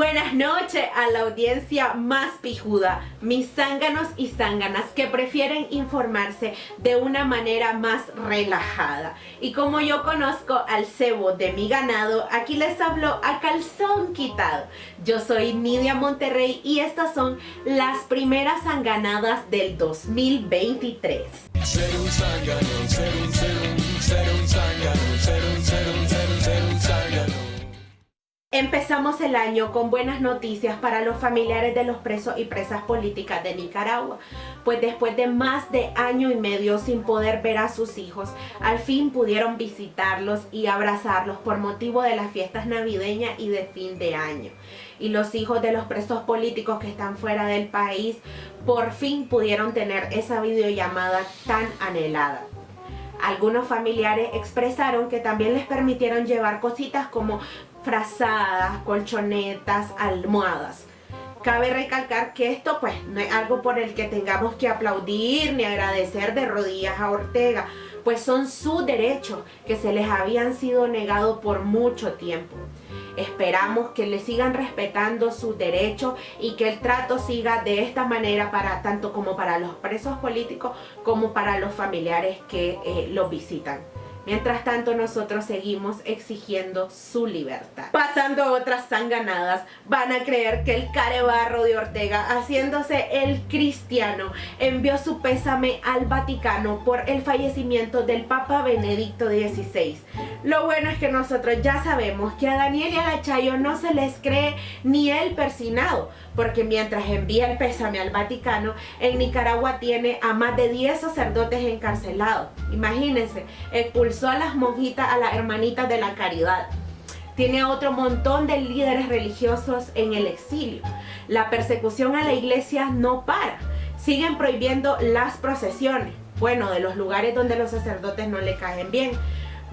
Buenas noches a la audiencia más pijuda, mis zánganos y zánganas que prefieren informarse de una manera más relajada. Y como yo conozco al cebo de mi ganado, aquí les hablo a calzón quitado. Yo soy Nidia Monterrey y estas son las primeras zanganadas del 2023. Ser un zángano, ser un, ser un, ser un zángano, ser un, ser un, ser un, ser un zángano. Empezamos el año con buenas noticias para los familiares de los presos y presas políticas de Nicaragua, pues después de más de año y medio sin poder ver a sus hijos, al fin pudieron visitarlos y abrazarlos por motivo de las fiestas navideñas y de fin de año. Y los hijos de los presos políticos que están fuera del país por fin pudieron tener esa videollamada tan anhelada. Algunos familiares expresaron que también les permitieron llevar cositas como frazadas, colchonetas, almohadas. Cabe recalcar que esto pues no es algo por el que tengamos que aplaudir ni agradecer de rodillas a Ortega, pues son sus derechos que se les habían sido negados por mucho tiempo. Esperamos que le sigan respetando sus derechos y que el trato siga de esta manera para tanto como para los presos políticos como para los familiares que eh, los visitan. Mientras tanto nosotros seguimos exigiendo su libertad. Pasando a otras sanganadas, van a creer que el carebarro de Ortega, haciéndose el cristiano, envió su pésame al Vaticano por el fallecimiento del Papa Benedicto XVI. Lo bueno es que nosotros ya sabemos que a Daniel y a la Chayo no se les cree ni el persinado, porque mientras envía el pésame al Vaticano, en Nicaragua tiene a más de 10 sacerdotes encarcelados. Imagínense, expulsó a las monjitas, a las hermanitas de la caridad. Tiene a otro montón de líderes religiosos en el exilio. La persecución a la iglesia no para. Siguen prohibiendo las procesiones. Bueno, de los lugares donde los sacerdotes no le caen bien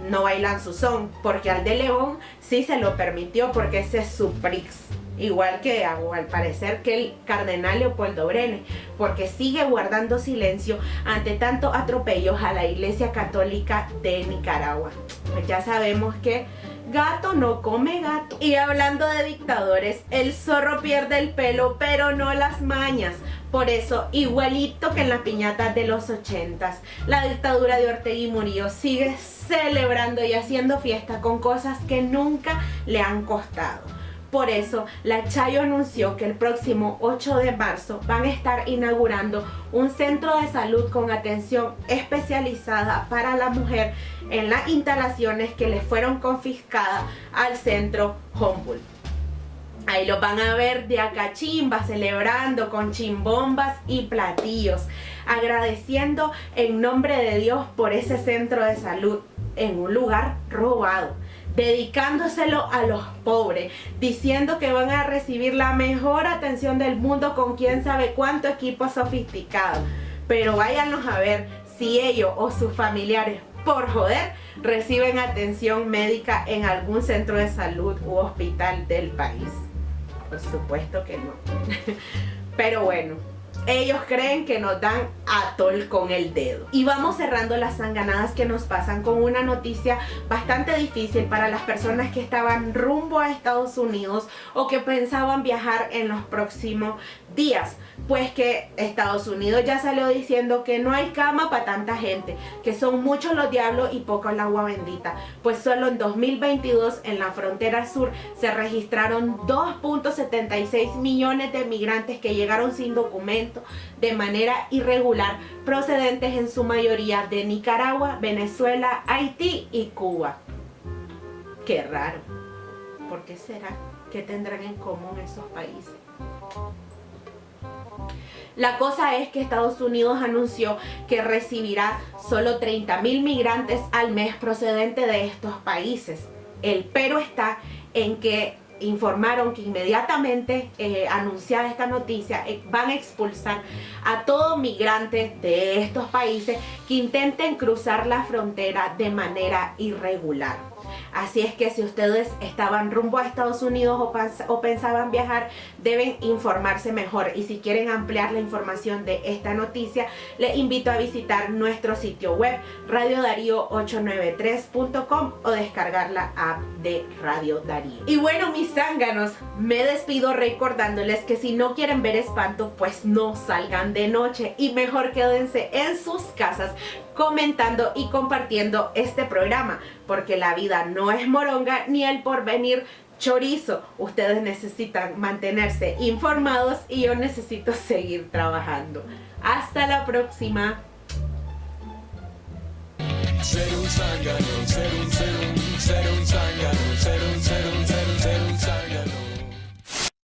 no bailan su son, porque al de León sí se lo permitió porque ese es su prix igual que al parecer que el cardenal Leopoldo Brenes, porque sigue guardando silencio ante tantos atropellos a la iglesia católica de Nicaragua. Pues ya sabemos que gato no come gato. Y hablando de dictadores, el zorro pierde el pelo, pero no las mañas. Por eso, igualito que en las piñatas de los ochentas, la dictadura de Ortega y Murillo sigue celebrando y haciendo fiesta con cosas que nunca le han costado. Por eso, la Chayo anunció que el próximo 8 de marzo van a estar inaugurando un centro de salud con atención especializada para la mujer en las instalaciones que le fueron confiscadas al centro Humboldt. Ahí lo van a ver de acá chimba, celebrando con chimbombas y platillos, agradeciendo en nombre de Dios por ese centro de salud en un lugar robado dedicándoselo a los pobres, diciendo que van a recibir la mejor atención del mundo con quién sabe cuánto equipo sofisticado. Pero váyanos a ver si ellos o sus familiares, por joder, reciben atención médica en algún centro de salud u hospital del país. Por supuesto que no. Pero bueno, ellos creen que nos dan atol con el dedo. Y vamos cerrando las sanganadas que nos pasan con una noticia bastante difícil para las personas que estaban rumbo a Estados Unidos o que pensaban viajar en los próximos días. Pues que Estados Unidos ya salió diciendo que no hay cama para tanta gente, que son muchos los diablos y poco el agua bendita. Pues solo en 2022 en la frontera sur se registraron 2.76 millones de migrantes que llegaron sin documentos de manera irregular procedentes en su mayoría de Nicaragua, Venezuela, Haití y Cuba. Qué raro. ¿Por qué será? ¿Qué tendrán en común esos países? La cosa es que Estados Unidos anunció que recibirá solo 30 mil migrantes al mes procedente de estos países. El pero está en que informaron que inmediatamente eh, anunciada esta noticia eh, van a expulsar a todo migrante de estos países que intenten cruzar la frontera de manera irregular. Así es que si ustedes estaban rumbo a Estados Unidos o, pensaban viajar, deben informarse mejor. Y si quieren ampliar la información de esta noticia, les invito a visitar nuestro sitio web radiodarío893.com o descargar la app de Radio Darío. Y bueno, mis zánganos, me despido recordándoles que si no quieren ver espanto, pues no salgan de noche y mejor quédense en sus casas comentando y compartiendo este programa, porque la vida no es moronga ni el porvenir chorizo. Ustedes necesitan mantenerse informados y yo necesito seguir trabajando. Hasta la próxima.